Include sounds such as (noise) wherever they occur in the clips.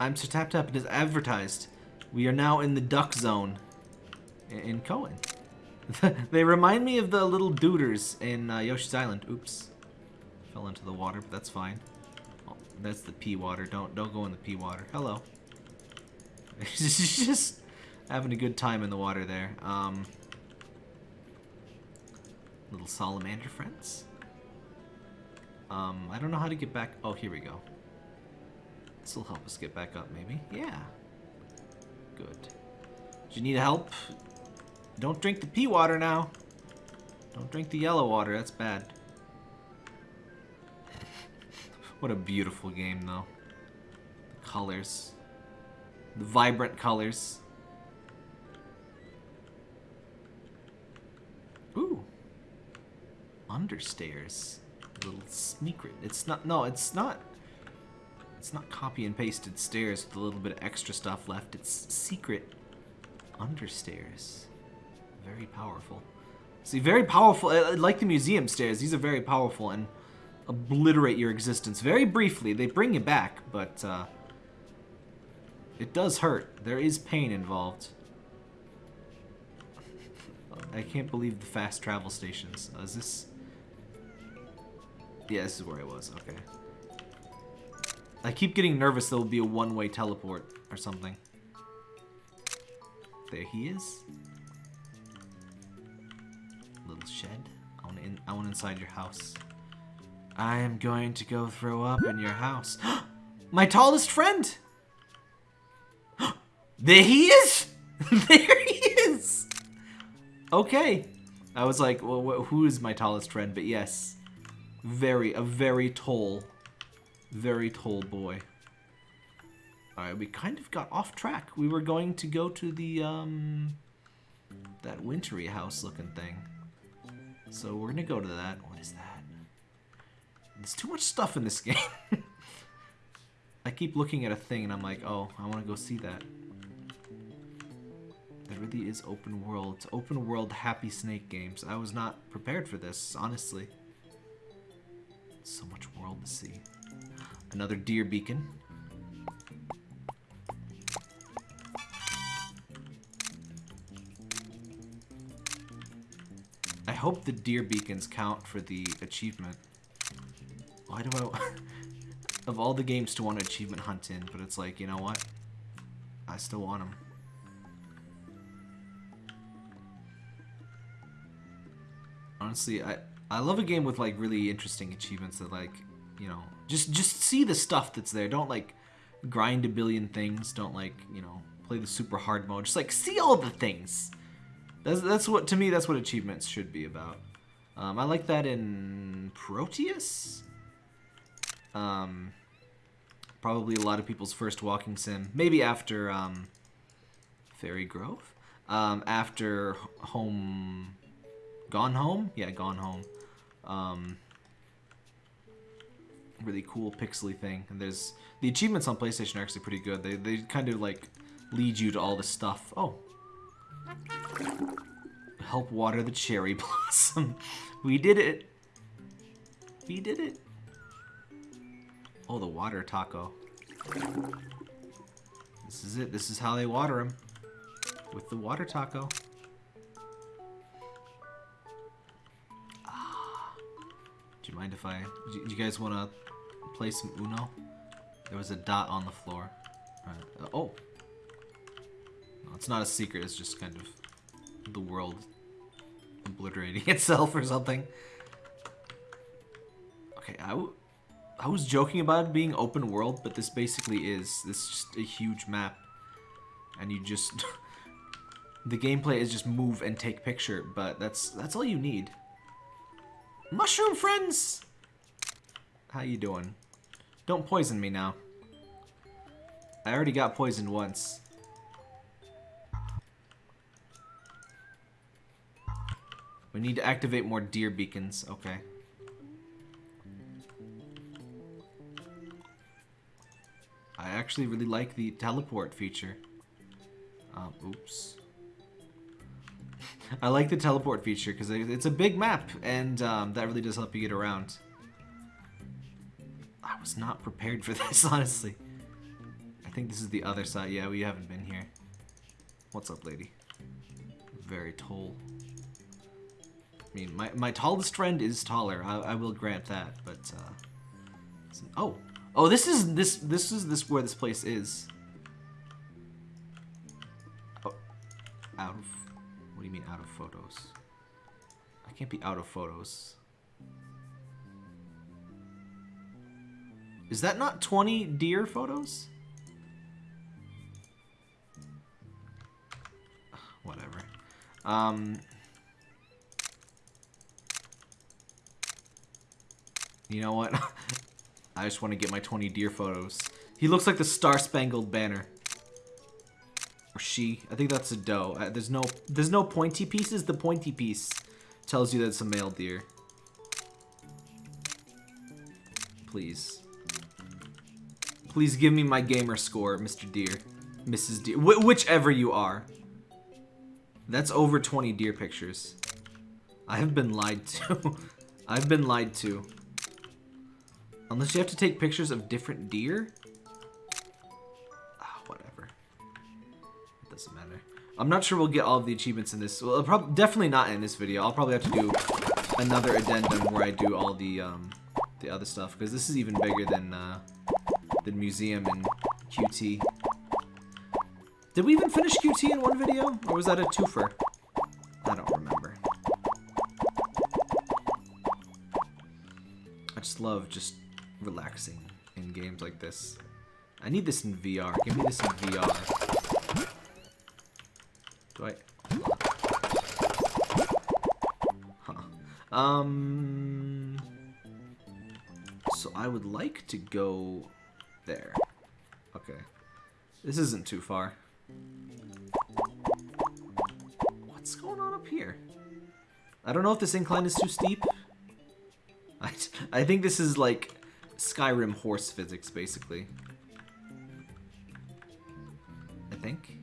I'm Sir Tap Tap. It is advertised. We are now in the duck zone in, Cohen. (laughs) they remind me of the little duders in uh, Yoshi's Island. Oops. Fell into the water, but that's fine. Oh, that's the pea water. Don't don't go in the pea water. Hello. (laughs) just having a good time in the water there. Um, little salamander friends. Um, I don't know how to get back. Oh, here we go. This will help us get back up, maybe. Yeah. Good. Do you need help? Don't drink the pea water now. Don't drink the yellow water. That's bad. (laughs) what a beautiful game, though. The colors. The vibrant colors. Ooh. Understairs. A little secret. It's not, no, it's not, it's not copy and pasted stairs with a little bit of extra stuff left. It's secret understairs. Very powerful. See, very powerful, uh, like the museum stairs, these are very powerful and obliterate your existence very briefly. They bring you back, but, uh, it does hurt. There is pain involved. I can't believe the fast travel stations. Uh, is this... Yeah, this is where I was. Okay. I keep getting nervous there will be a one-way teleport or something. There he is. Little shed. I want, in, I want inside your house. I am going to go throw up in your house. (gasps) My tallest friend! (gasps) there he is! (laughs) there he is! Okay. I was like, well, who is my tallest friend? But yes. Very, a very tall, very tall boy. Alright, we kind of got off track. We were going to go to the, um, that wintry house looking thing. So we're gonna go to that. What is that? There's too much stuff in this (laughs) game. I keep looking at a thing and I'm like, oh, I want to go see that. There really is open world. It's open world happy snake games. I was not prepared for this, honestly. So much world to see. Another deer beacon. I hope the deer beacons count for the achievement. Why do I... (laughs) of all the games to want achievement hunt in, but it's like, you know what? I still want them. Honestly, I I love a game with like really interesting achievements that like, you know, just just see the stuff that's there. Don't like grind a billion things. Don't like, you know, play the super hard mode. Just like see all the things. That's that's what to me that's what achievements should be about. Um, I like that in Proteus. Um, probably a lot of people's first walking sim. Maybe after um, Fairy Grove. Um, after Home Gone Home? Yeah, Gone Home. Um, really cool pixely thing. And there's the achievements on PlayStation are actually pretty good. They they kind of like lead you to all the stuff. Oh. Help water the cherry (laughs) blossom. we did it. We did it. Oh, the water taco. This is it. This is how they water them. With the water taco. Ah. Do you mind if I... Do you guys want to play some Uno? There was a dot on the floor. Uh, oh! No, it's not a secret, it's just kind of the world obliterating (laughs) itself or something. Okay, I, I was joking about it being open world, but this basically is. This is just a huge map. And you just... (laughs) the gameplay is just move and take picture, but that's that's all you need. Mushroom friends! How you doing? Don't poison me now. I already got poisoned once. We need to activate more deer beacons. Okay. I actually really like the teleport feature. Um, oops. (laughs) I like the teleport feature because it's a big map and um, that really does help you get around. Was not prepared for (laughs) this, honestly. I think this is the other side. Yeah, we haven't been here. What's up, lady? Very tall. I mean, my, my tallest friend is taller. I, I will grant that, but, uh... Oh! Oh, this is, this, this is this where this place is. Oh. Out of... What do you mean, out of photos? I can't be out of photos. Is that not 20 deer photos? Whatever. Um, you know what? (laughs) I just want to get my 20 deer photos. He looks like the Star Spangled Banner. Or she. I think that's a doe. Uh, there's no there's no pointy pieces. The pointy piece tells you that it's a male deer. Please. Please give me my gamer score, Mr. Deer. Mrs. Deer. Wh whichever you are. That's over 20 deer pictures. I have been lied to. (laughs) I've been lied to. Unless you have to take pictures of different deer? Ah, whatever. It doesn't matter. I'm not sure we'll get all of the achievements in this. Well, probably definitely not in this video. I'll probably have to do another addendum where I do all the um, the other stuff because this is even bigger than uh, the museum and QT. Did we even finish QT in one video? Or was that a twofer? I don't remember. I just love just relaxing in games like this. I need this in VR. Give me this in VR. Do I... Huh. Um... So I would like to go there. Okay. This isn't too far. What's going on up here? I don't know if this incline is too steep. (laughs) I, I think this is like Skyrim horse physics, basically. I think.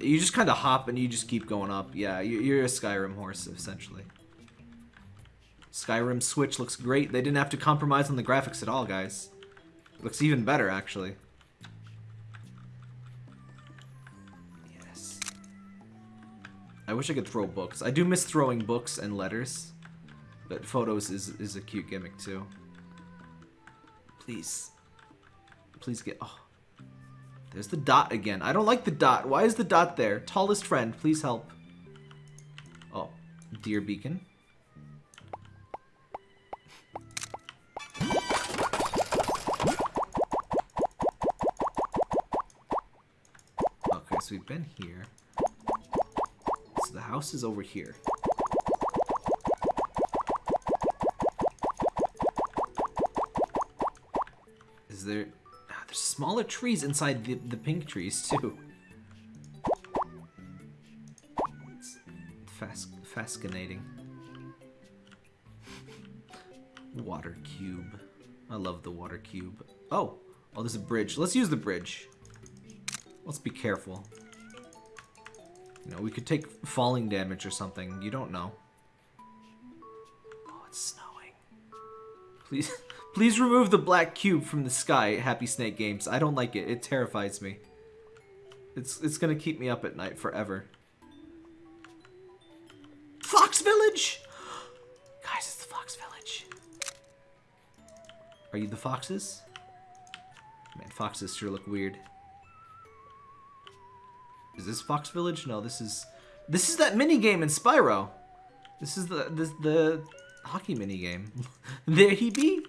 You just kind of hop and you just keep going up. Yeah, you're a Skyrim horse, essentially. Skyrim Switch looks great. They didn't have to compromise on the graphics at all, guys. It looks even better, actually. Yes. I wish I could throw books. I do miss throwing books and letters. But photos is, is a cute gimmick, too. Please. Please get... Oh. There's the dot again. I don't like the dot. Why is the dot there? Tallest friend, please help. Oh. dear beacon. Been here. So the house is over here. Is there... Ah, there's smaller trees inside the, the pink trees, too. It's fas fascinating. water cube. I love the water cube. Oh! Oh, there's a bridge. Let's use the bridge. Let's be careful. You know, we could take falling damage or something. You don't know. Oh, it's snowing. Please, (laughs) please remove the black cube from the sky, Happy Snake Games. I don't like it. It terrifies me. It's, it's gonna keep me up at night forever. Fox Village! (gasps) Guys, it's the Fox Village. Are you the foxes? Man, foxes sure look weird. Is this Fox Village? No, this is this is that mini game in Spyro. This is the this the hockey mini game. (laughs) there he be.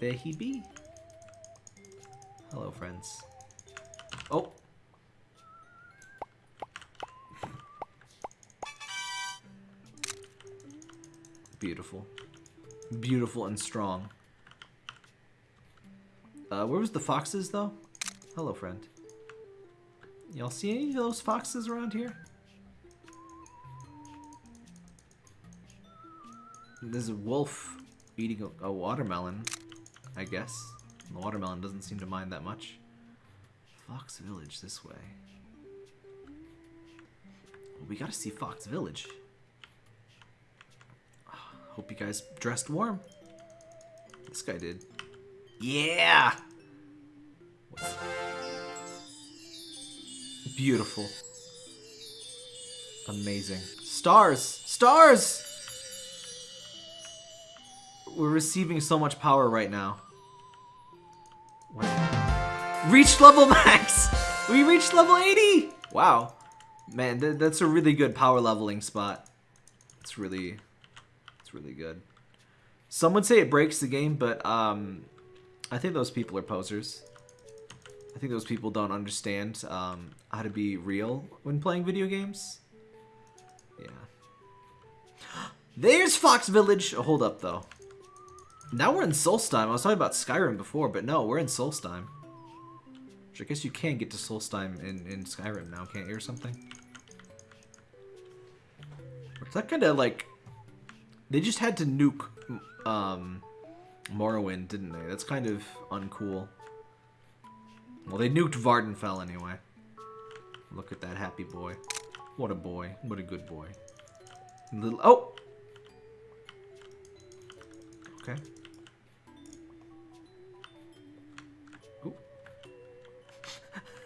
There he be. Hello, friends. Oh. Beautiful. Beautiful and strong. Uh, where was the foxes, though? Hello, friend. Y'all see any of those foxes around here? There's a wolf eating a, a watermelon, I guess. The watermelon doesn't seem to mind that much. Fox Village this way. Well, we gotta see Fox Village. Ah, hope you guys dressed warm. This guy did. Yeah! Beautiful. Amazing. Stars! Stars! We're receiving so much power right now. What? Reached level max! We reached level 80! Wow. Man, th that's a really good power leveling spot. It's really, it's really good. Some would say it breaks the game, but um, I think those people are posers. I think those people don't understand um, how to be real when playing video games. Yeah. (gasps) There's Fox Village! Oh, hold up, though. Now we're in Solstheim. I was talking about Skyrim before, but no, we're in Solstheim. Which I guess you can get to Solstheim in, in Skyrim now, can't you, or something? Is that kind of like... They just had to nuke um, Morrowind, didn't they? That's kind of uncool. Well, they nuked Vvardenfell anyway. Look at that happy boy. What a boy. What a good boy. Little... Oh! Okay.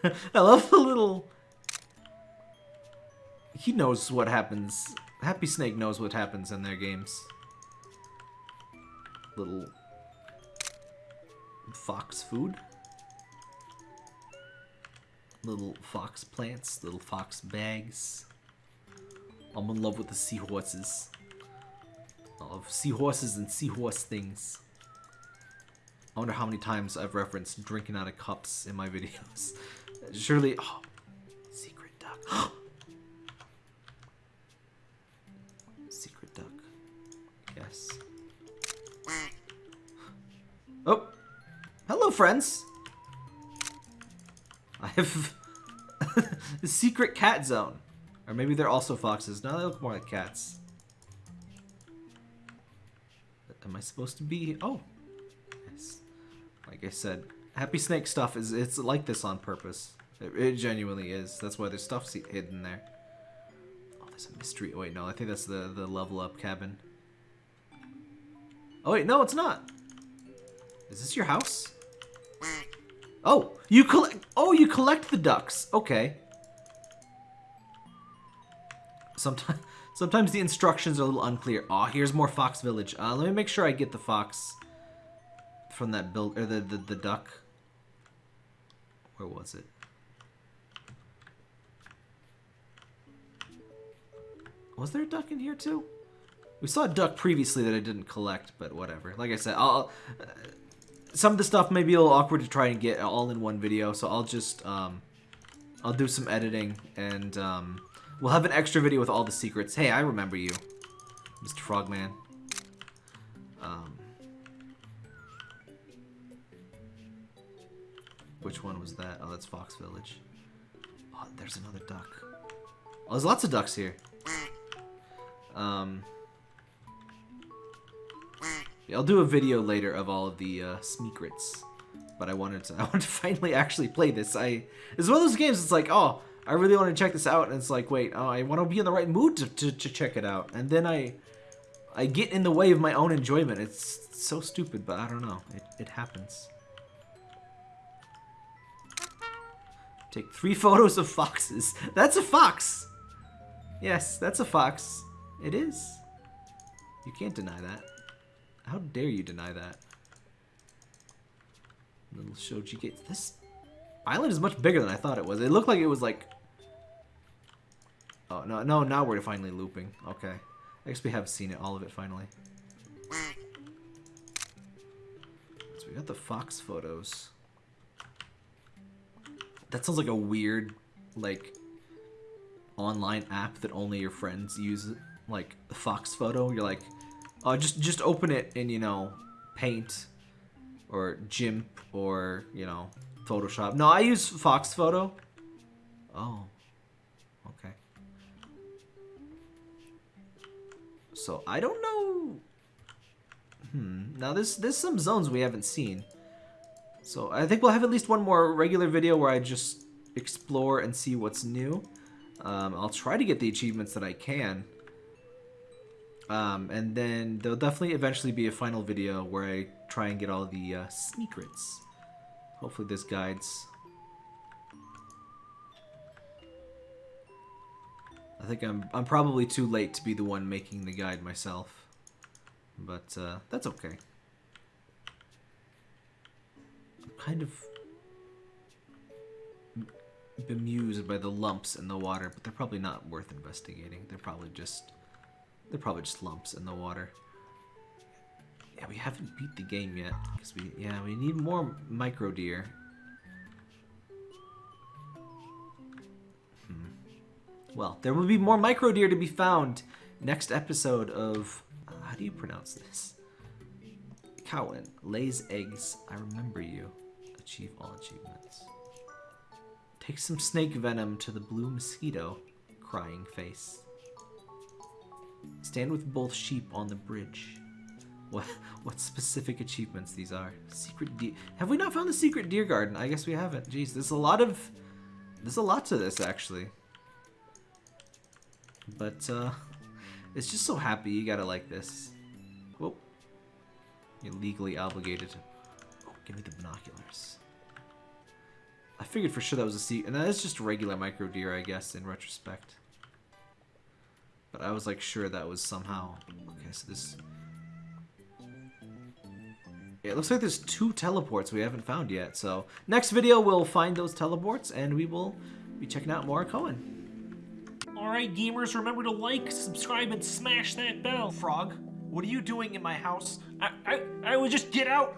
(laughs) I love the little... He knows what happens. Happy Snake knows what happens in their games. Little... Fox food. Little fox plants, little fox bags. I'm in love with the seahorses. I love seahorses and seahorse things. I wonder how many times I've referenced drinking out of cups in my (laughs) videos. Surely... Oh, (gasps) secret duck. (gasps) secret duck. Yes. (gasps) Oh! Hello, friends! (laughs) I have the (laughs) secret cat zone. Or maybe they're also foxes. No, they look more like cats. Am I supposed to be... Oh. Yes. Like I said, Happy Snake stuff is it's like this on purpose. It, it genuinely is. That's why there's stuff hidden there. Oh, there's a mystery. Oh, wait, no. I think that's the, the level up cabin. Oh, wait. No, it's not. Is this your house? Oh, you collect. Oh, you collect the ducks. Okay. Sometimes, (laughs) sometimes the instructions are a little unclear. Oh, here's more Fox Village. Uh, let me make sure I get the fox from that build or the, the the duck. Where was it? Was there a duck in here too? We saw a duck previously that I didn't collect, but whatever. Like I said, I'll. Uh, some of the stuff may be a little awkward to try and get all in one video, so I'll just um, I'll do some editing and um, we'll have an extra video with all the secrets. Hey, I remember you, Mr. Frogman. Um, which one was that? Oh, that's Fox Village. Oh, there's another duck. Oh, there's lots of ducks here. Um, I'll do a video later of all of the uh, Smeekrits. But I wanted to (laughs) I wanted to finally actually play this. I it's one of those games it's like, oh, I really want to check this out, and it's like, wait, oh, I want to be in the right mood to, to, to check it out. And then I I get in the way of my own enjoyment. It's so stupid, but I don't know. It, it happens. Take three (laughs) photos of foxes. That's a fox! Yes, that's a fox. It is. You can't deny that. How dare you deny that? Little Shoji Gates. This island is much bigger than I thought it was. It looked like it was like... Oh, no, no, now we're finally looping. Okay. I guess we have seen it, all of it, finally. So we got the fox photos. That sounds like a weird, like, online app that only your friends use. Like, the Fox Photo. You're like, uh, just just open it in you know Paint or GIMP or you know Photoshop. No, I use Fox Photo. Oh, okay. So I don't know. Hmm. Now this there's some zones we haven't seen. So I think we'll have at least one more regular video where I just explore and see what's new. Um, I'll try to get the achievements that I can. Um, and then there'll definitely eventually be a final video where I try and get all the uh, secrets. Hopefully this guides. I think I'm I'm probably too late to be the one making the guide myself. But uh, that's okay. I'm kind of bemused by the lumps in the water, but they're probably not worth investigating. They're probably just they're probably just lumps in the water. Yeah, we haven't beat the game yet because we yeah we need more micro deer. Hmm. Well, there will be more micro deer to be found next episode of uh, how do you pronounce this? Cowan lays eggs. I remember you. Achieve all achievements. Take some snake venom to the blue mosquito. Crying face. Stand with both sheep on the bridge. What what specific achievements these are? Secret deer. Have we not found the secret deer garden? I guess we haven't. Jeez, there's a lot of there's a lot to this actually. But uh it's just so happy you gotta like this. Whoa. You're legally obligated to oh, give me the binoculars. I figured for sure that was a sea and that is just regular micro deer, I guess, in retrospect. But I was like sure that was somehow okay, so this yeah, it looks like there's two teleports we haven't found yet. So next video, we'll find those teleports and we will be checking out more Cohen. Alright, gamers, remember to like, subscribe, and smash that bell. Frog, what are you doing in my house? I, I, I would just get out.